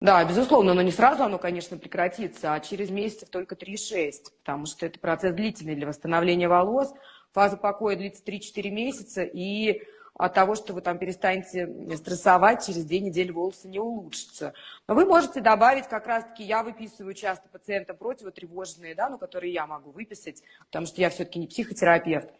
Да, безусловно, но не сразу оно, конечно, прекратится, а через месяцев только 3-6, потому что это процесс длительный для восстановления волос. Фаза покоя длится 3-4 месяца, и от того, что вы там перестанете стрессовать, через две недели волосы не улучшатся. Но вы можете добавить, как раз-таки я выписываю часто пациентам противотревожные, да, ну, которые я могу выписать, потому что я все-таки не психотерапевт.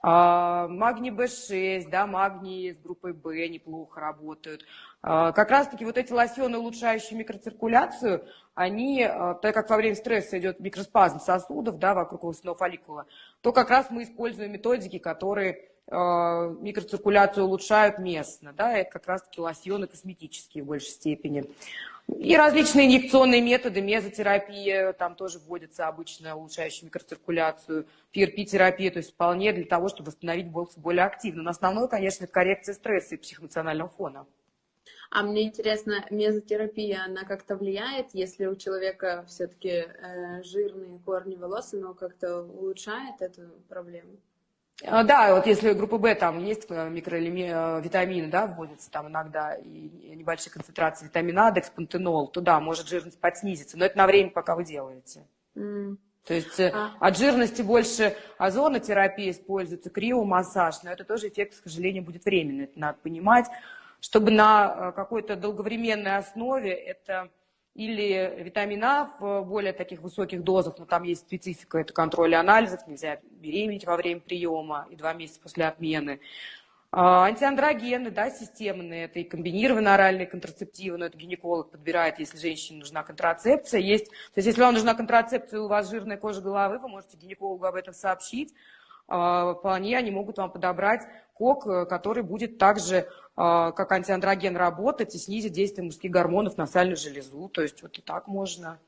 А, магний В6, да, магний с группой В неплохо работают. А, как раз-таки вот эти лосьоны, улучшающие микроциркуляцию, они, а, так как во время стресса идет микроспазм сосудов да, вокруг волосяного фолликула, то как раз мы используем методики, которые микроциркуляцию улучшают местно. Да, это как раз-таки лосьоны косметические в большей степени. И различные инъекционные методы, мезотерапия, там тоже вводится обычно улучшающая микроциркуляцию, PRP-терапия, то есть вполне для того, чтобы восстановить волосы более активно. Но основное, конечно, это коррекция стресса и психоэмоционального фона. А мне интересно, мезотерапия, она как-то влияет, если у человека все-таки э, жирные корни волос, но как-то улучшает эту проблему? А, да, вот если группа Б там есть э, микровитамины, э, да, вводятся там иногда, и небольшие концентрации витамина А, декспантенол, то да, может жирность подснизиться, но это на время, пока вы делаете. Mm. То есть э, а. от жирности больше озонотерапия используется, криомассаж, но это тоже эффект, к сожалению, будет временный, это надо понимать. Чтобы на какой-то долговременной основе это или витамин в более таких высоких дозах, но там есть специфика, это контроль анализов, нельзя беременеть во время приема и два месяца после отмены. А, антиандрогены, да, системные, это и комбинированные оральные контрацептивы, но это гинеколог подбирает, если женщине нужна контрацепция. Есть, то есть если вам нужна контрацепция, у вас жирная кожа головы, вы можете гинекологу об этом сообщить. А, вполне они могут вам подобрать кок, э, который будет также а, как антиандроген работать и снизить действие мужских гормонов на сальную железу. То есть вот и так можно.